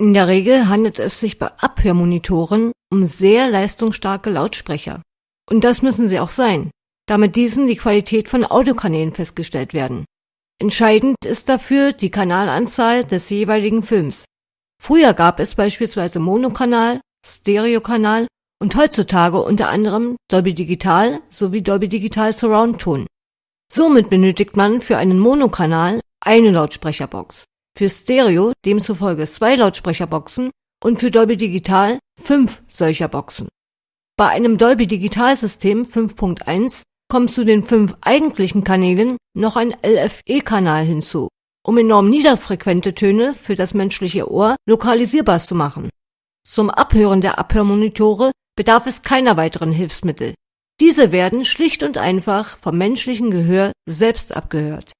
In der Regel handelt es sich bei Abhörmonitoren um sehr leistungsstarke Lautsprecher. Und das müssen sie auch sein, da mit diesen die Qualität von Audiokanälen festgestellt werden. Entscheidend ist dafür die Kanalanzahl des jeweiligen Films. Früher gab es beispielsweise Monokanal, Stereokanal und heutzutage unter anderem Dolby Digital sowie Dolby Digital Surround Ton. Somit benötigt man für einen Monokanal eine Lautsprecherbox, für Stereo demzufolge zwei Lautsprecherboxen und für Dolby Digital fünf solcher Boxen. Bei einem Dolby Digital System 5.1 kommt zu den fünf eigentlichen Kanälen noch ein LFE-Kanal hinzu, um enorm niederfrequente Töne für das menschliche Ohr lokalisierbar zu machen. Zum Abhören der Abhörmonitore bedarf es keiner weiteren Hilfsmittel. Diese werden schlicht und einfach vom menschlichen Gehör selbst abgehört